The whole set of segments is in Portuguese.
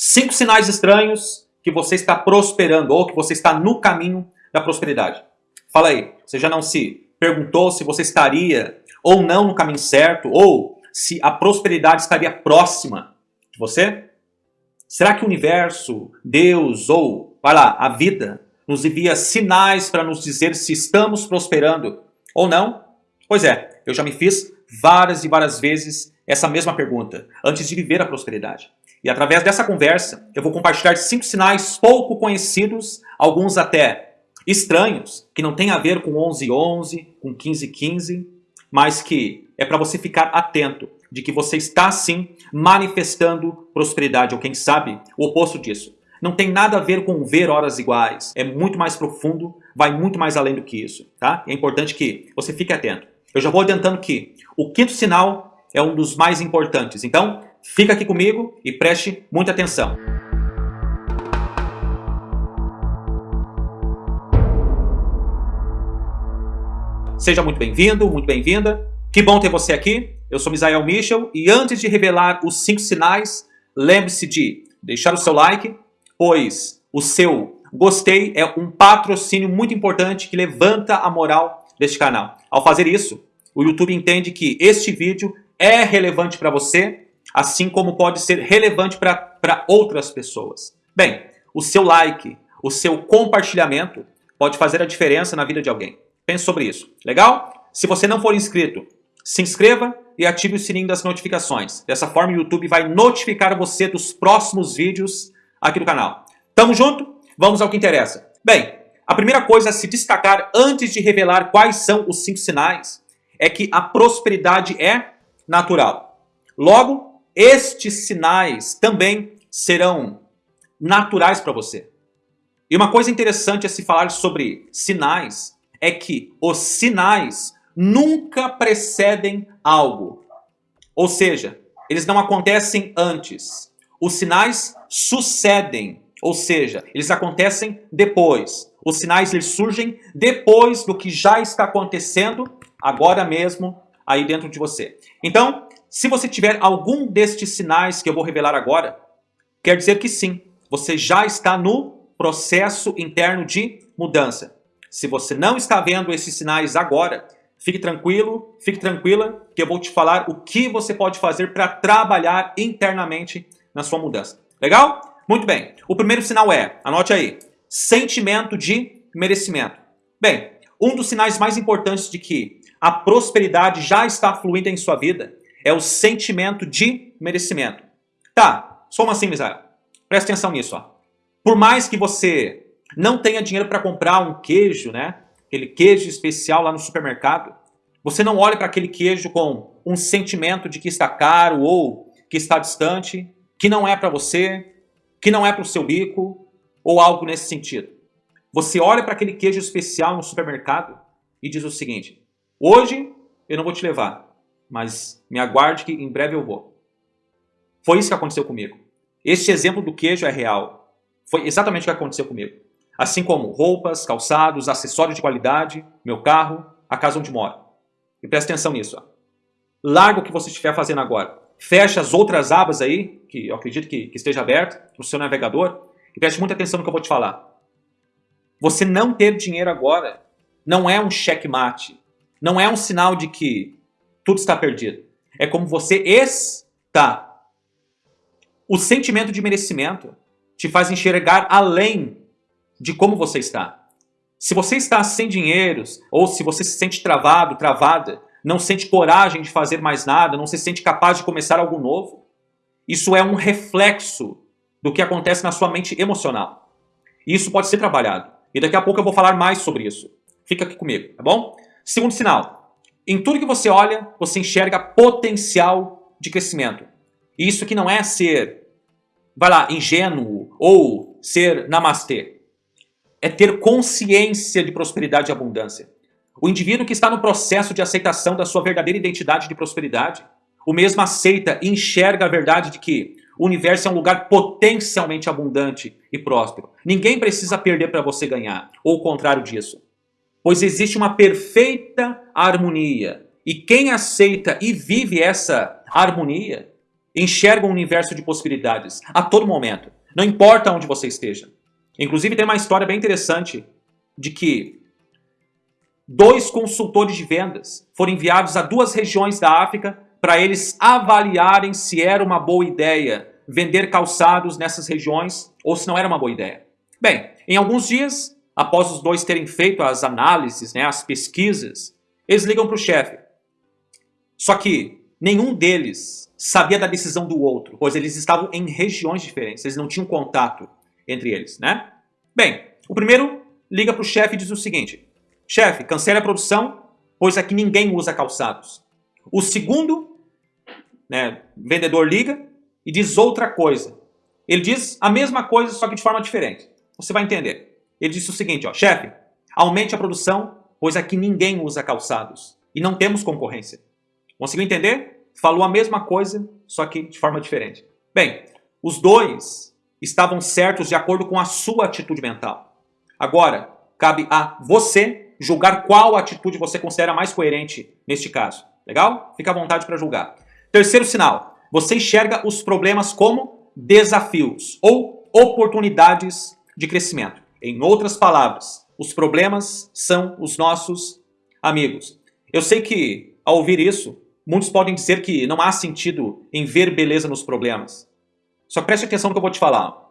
Cinco sinais estranhos que você está prosperando ou que você está no caminho da prosperidade. Fala aí, você já não se perguntou se você estaria ou não no caminho certo ou se a prosperidade estaria próxima de você? Será que o universo, Deus ou, vai lá, a vida nos envia sinais para nos dizer se estamos prosperando ou não? Pois é, eu já me fiz várias e várias vezes essa mesma pergunta antes de viver a prosperidade. E através dessa conversa, eu vou compartilhar cinco sinais pouco conhecidos, alguns até estranhos, que não tem a ver com 1111, com 1515, mas que é para você ficar atento de que você está sim manifestando prosperidade, ou quem sabe o oposto disso. Não tem nada a ver com ver horas iguais, é muito mais profundo, vai muito mais além do que isso, tá? É importante que você fique atento. Eu já vou adiantando que o quinto sinal é um dos mais importantes, então Fica aqui comigo e preste muita atenção. Seja muito bem-vindo, muito bem-vinda. Que bom ter você aqui. Eu sou Misael Michel e antes de revelar os cinco sinais, lembre-se de deixar o seu like, pois o seu gostei é um patrocínio muito importante que levanta a moral deste canal. Ao fazer isso, o YouTube entende que este vídeo é relevante para você assim como pode ser relevante para outras pessoas. Bem, o seu like, o seu compartilhamento pode fazer a diferença na vida de alguém. Pense sobre isso. Legal? Se você não for inscrito, se inscreva e ative o sininho das notificações. Dessa forma o YouTube vai notificar você dos próximos vídeos aqui do canal. Tamo junto? Vamos ao que interessa. Bem, a primeira coisa a se destacar antes de revelar quais são os cinco sinais é que a prosperidade é natural. Logo, estes sinais também serão naturais para você. E uma coisa interessante a se falar sobre sinais é que os sinais nunca precedem algo. Ou seja, eles não acontecem antes. Os sinais sucedem, ou seja, eles acontecem depois. Os sinais eles surgem depois do que já está acontecendo agora mesmo aí dentro de você. Então, se você tiver algum destes sinais que eu vou revelar agora, quer dizer que sim, você já está no processo interno de mudança. Se você não está vendo esses sinais agora, fique tranquilo, fique tranquila, que eu vou te falar o que você pode fazer para trabalhar internamente na sua mudança. Legal? Muito bem. O primeiro sinal é, anote aí, sentimento de merecimento. Bem, um dos sinais mais importantes de que a prosperidade já está fluindo em sua vida é o sentimento de merecimento. Tá, só assim, Misael. Presta atenção nisso. Ó. Por mais que você não tenha dinheiro para comprar um queijo, né? Aquele queijo especial lá no supermercado, você não olha para aquele queijo com um sentimento de que está caro ou que está distante, que não é para você, que não é para o seu bico ou algo nesse sentido. Você olha para aquele queijo especial no supermercado e diz o seguinte: hoje eu não vou te levar, mas me aguarde que em breve eu vou. Foi isso que aconteceu comigo. Este exemplo do queijo é real. Foi exatamente o que aconteceu comigo. Assim como roupas, calçados, acessórios de qualidade, meu carro, a casa onde moro. E presta atenção nisso. Ó. Larga o que você estiver fazendo agora. Fecha as outras abas aí, que eu acredito que, que esteja aberto no seu navegador, e preste muita atenção no que eu vou te falar. Você não ter dinheiro agora não é um checkmate. Não é um sinal de que tudo está perdido. É como você está. O sentimento de merecimento te faz enxergar além de como você está. Se você está sem dinheiros, ou se você se sente travado, travada, não sente coragem de fazer mais nada, não se sente capaz de começar algo novo, isso é um reflexo do que acontece na sua mente emocional. E isso pode ser trabalhado. E daqui a pouco eu vou falar mais sobre isso. Fica aqui comigo, tá bom? Segundo sinal, em tudo que você olha, você enxerga potencial de crescimento. E isso aqui não é ser, vai lá, ingênuo ou ser namastê. É ter consciência de prosperidade e abundância. O indivíduo que está no processo de aceitação da sua verdadeira identidade de prosperidade, o mesmo aceita e enxerga a verdade de que o universo é um lugar potencialmente abundante e próspero. Ninguém precisa perder para você ganhar, ou o contrário disso pois existe uma perfeita harmonia. E quem aceita e vive essa harmonia enxergam um universo de possibilidades a todo momento. Não importa onde você esteja. Inclusive tem uma história bem interessante de que dois consultores de vendas foram enviados a duas regiões da África para eles avaliarem se era uma boa ideia vender calçados nessas regiões ou se não era uma boa ideia. Bem, em alguns dias, após os dois terem feito as análises, né, as pesquisas, eles ligam para o chefe. Só que nenhum deles sabia da decisão do outro, pois eles estavam em regiões diferentes, eles não tinham contato entre eles, né? Bem, o primeiro liga para o chefe e diz o seguinte, chefe, cancele a produção, pois aqui ninguém usa calçados. O segundo, né, vendedor liga e diz outra coisa. Ele diz a mesma coisa, só que de forma diferente. Você vai entender. Ele disse o seguinte, ó, chefe, aumente a produção, pois aqui ninguém usa calçados e não temos concorrência. Conseguiu entender? Falou a mesma coisa, só que de forma diferente. Bem, os dois estavam certos de acordo com a sua atitude mental. Agora, cabe a você julgar qual atitude você considera mais coerente neste caso. Legal? Fica à vontade para julgar. Terceiro sinal, você enxerga os problemas como desafios ou oportunidades de crescimento. Em outras palavras, os problemas são os nossos amigos. Eu sei que, ao ouvir isso, muitos podem dizer que não há sentido em ver beleza nos problemas. Só preste atenção no que eu vou te falar.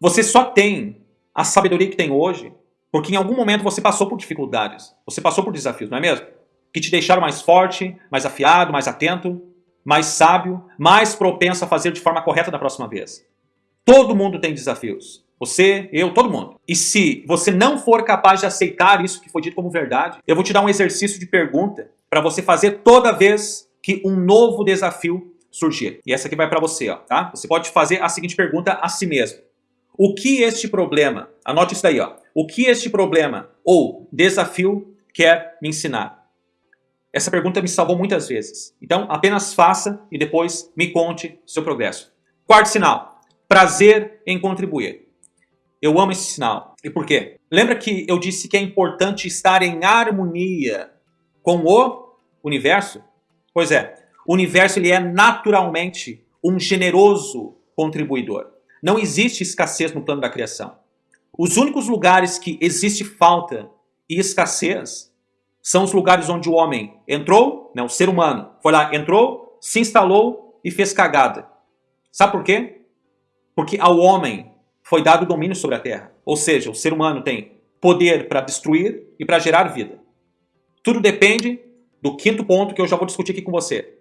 Você só tem a sabedoria que tem hoje porque em algum momento você passou por dificuldades, você passou por desafios, não é mesmo? Que te deixaram mais forte, mais afiado, mais atento mais sábio, mais propenso a fazer de forma correta da próxima vez. Todo mundo tem desafios. Você, eu, todo mundo. E se você não for capaz de aceitar isso que foi dito como verdade, eu vou te dar um exercício de pergunta para você fazer toda vez que um novo desafio surgir. E essa aqui vai para você, ó, tá? Você pode fazer a seguinte pergunta a si mesmo. O que este problema, anote isso daí, ó. O que este problema ou desafio quer me ensinar? Essa pergunta me salvou muitas vezes. Então, apenas faça e depois me conte seu progresso. Quarto sinal, prazer em contribuir. Eu amo esse sinal. E por quê? Lembra que eu disse que é importante estar em harmonia com o universo? Pois é, o universo ele é naturalmente um generoso contribuidor. Não existe escassez no plano da criação. Os únicos lugares que existe falta e escassez são os lugares onde o homem entrou, né, o ser humano, foi lá, entrou, se instalou e fez cagada. Sabe por quê? Porque ao homem foi dado o domínio sobre a terra. Ou seja, o ser humano tem poder para destruir e para gerar vida. Tudo depende do quinto ponto que eu já vou discutir aqui com você.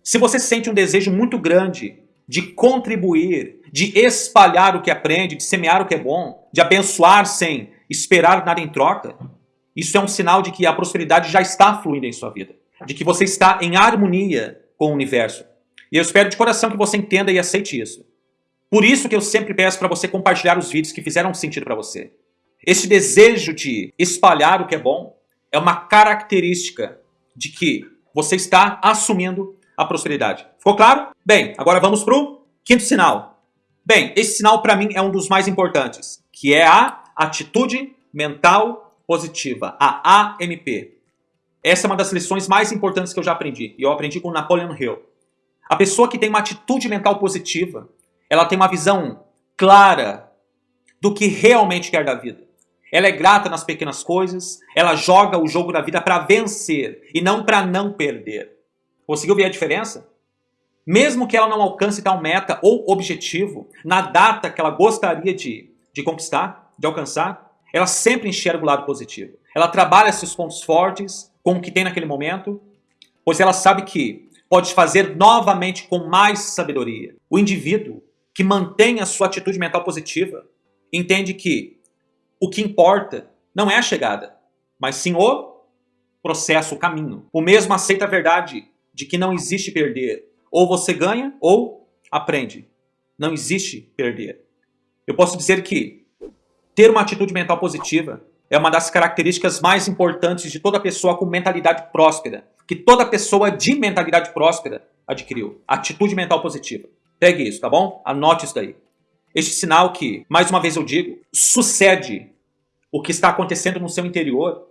Se você sente um desejo muito grande de contribuir, de espalhar o que aprende, de semear o que é bom, de abençoar sem esperar nada em troca, isso é um sinal de que a prosperidade já está fluindo em sua vida. De que você está em harmonia com o universo. E eu espero de coração que você entenda e aceite isso. Por isso que eu sempre peço para você compartilhar os vídeos que fizeram sentido para você. Esse desejo de espalhar o que é bom é uma característica de que você está assumindo a prosperidade. Ficou claro? Bem, agora vamos para o quinto sinal. Bem, esse sinal para mim é um dos mais importantes, que é a atitude mental positiva, a AMP. Essa é uma das lições mais importantes que eu já aprendi, e eu aprendi com Napoleon Hill. A pessoa que tem uma atitude mental positiva, ela tem uma visão clara do que realmente quer da vida. Ela é grata nas pequenas coisas, ela joga o jogo da vida para vencer e não para não perder. Conseguiu ver a diferença? Mesmo que ela não alcance tal meta ou objetivo na data que ela gostaria de, de conquistar, de alcançar, ela sempre enxerga o lado positivo. Ela trabalha esses pontos fortes com o que tem naquele momento, pois ela sabe que pode fazer novamente com mais sabedoria. O indivíduo que mantém a sua atitude mental positiva entende que o que importa não é a chegada, mas sim o processo, o caminho. O mesmo aceita a verdade de que não existe perder. Ou você ganha ou aprende. Não existe perder. Eu posso dizer que ter uma atitude mental positiva é uma das características mais importantes de toda pessoa com mentalidade próspera, que toda pessoa de mentalidade próspera adquiriu. Atitude mental positiva. Pegue isso, tá bom? Anote isso daí. Este sinal que, mais uma vez eu digo, sucede o que está acontecendo no seu interior.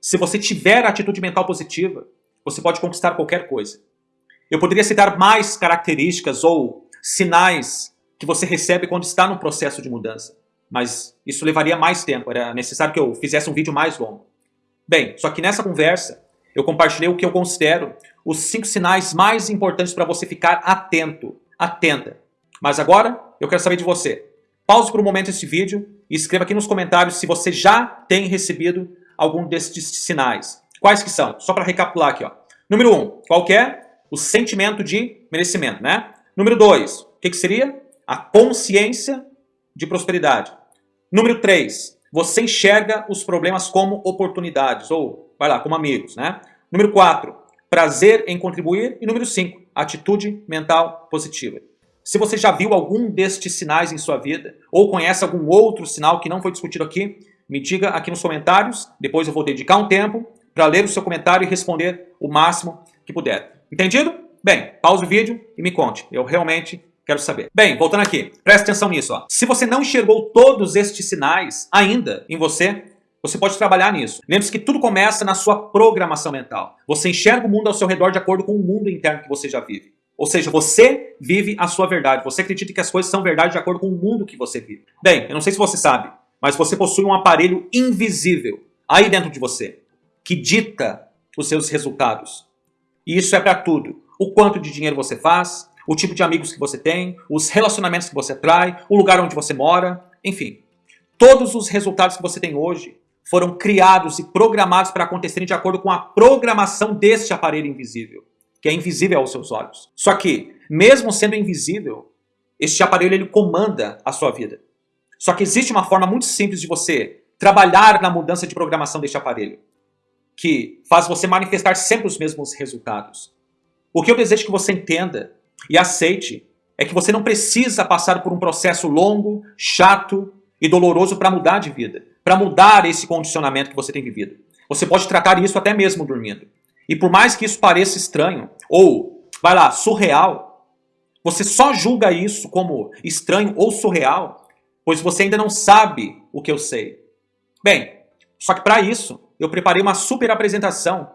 Se você tiver atitude mental positiva, você pode conquistar qualquer coisa. Eu poderia citar mais características ou sinais que você recebe quando está no processo de mudança. Mas isso levaria mais tempo, era necessário que eu fizesse um vídeo mais longo. Bem, só que nessa conversa eu compartilhei o que eu considero os cinco sinais mais importantes para você ficar atento, atenta. Mas agora eu quero saber de você. Pause por um momento esse vídeo e escreva aqui nos comentários se você já tem recebido algum destes sinais. Quais que são? Só para recapitular aqui. Ó. Número um, qual é? O sentimento de merecimento, né? Número dois, o que, que seria? A consciência de prosperidade. Número três, você enxerga os problemas como oportunidades, ou, vai lá, como amigos, né? Número quatro, prazer em contribuir. E número cinco, atitude mental positiva. Se você já viu algum destes sinais em sua vida, ou conhece algum outro sinal que não foi discutido aqui, me diga aqui nos comentários, depois eu vou dedicar um tempo para ler o seu comentário e responder o máximo que puder. Entendido? Bem, pause o vídeo e me conte, eu realmente quero saber. Bem, voltando aqui, preste atenção nisso. Ó. Se você não enxergou todos estes sinais ainda em você, você pode trabalhar nisso. Lembre-se que tudo começa na sua programação mental. Você enxerga o mundo ao seu redor de acordo com o mundo interno que você já vive. Ou seja, você vive a sua verdade. Você acredita que as coisas são verdade de acordo com o mundo que você vive. Bem, eu não sei se você sabe, mas você possui um aparelho invisível aí dentro de você, que dita os seus resultados. E isso é para tudo. O quanto de dinheiro você faz, o tipo de amigos que você tem, os relacionamentos que você atrai, o lugar onde você mora, enfim. Todos os resultados que você tem hoje foram criados e programados para acontecerem de acordo com a programação deste aparelho invisível que é invisível aos seus olhos. Só que, mesmo sendo invisível, este aparelho ele comanda a sua vida. Só que existe uma forma muito simples de você trabalhar na mudança de programação deste aparelho, que faz você manifestar sempre os mesmos resultados. O que eu desejo que você entenda e aceite é que você não precisa passar por um processo longo, chato e doloroso para mudar de vida, para mudar esse condicionamento que você tem vivido. Você pode tratar isso até mesmo dormindo. E por mais que isso pareça estranho, ou, vai lá, surreal, você só julga isso como estranho ou surreal, pois você ainda não sabe o que eu sei. Bem, só que para isso, eu preparei uma super apresentação,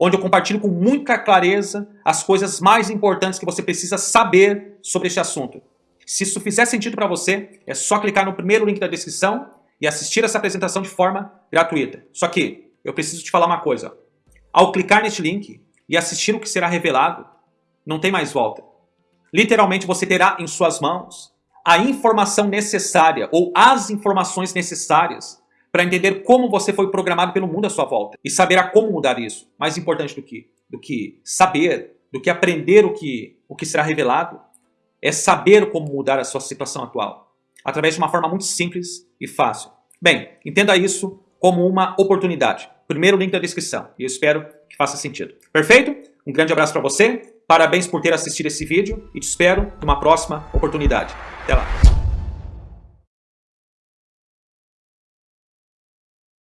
onde eu compartilho com muita clareza as coisas mais importantes que você precisa saber sobre este assunto. Se isso fizer sentido para você, é só clicar no primeiro link da descrição e assistir essa apresentação de forma gratuita. Só que eu preciso te falar uma coisa. Ao clicar neste link e assistir o que será revelado, não tem mais volta. Literalmente você terá em suas mãos a informação necessária ou as informações necessárias para entender como você foi programado pelo mundo à sua volta e saberá como mudar isso. Mais importante do que, do que saber, do que aprender o que, o que será revelado, é saber como mudar a sua situação atual, através de uma forma muito simples e fácil. Bem, entenda isso como uma oportunidade. Primeiro link da descrição. E eu espero que faça sentido. Perfeito? Um grande abraço para você. Parabéns por ter assistido esse vídeo e te espero numa próxima oportunidade. Até lá.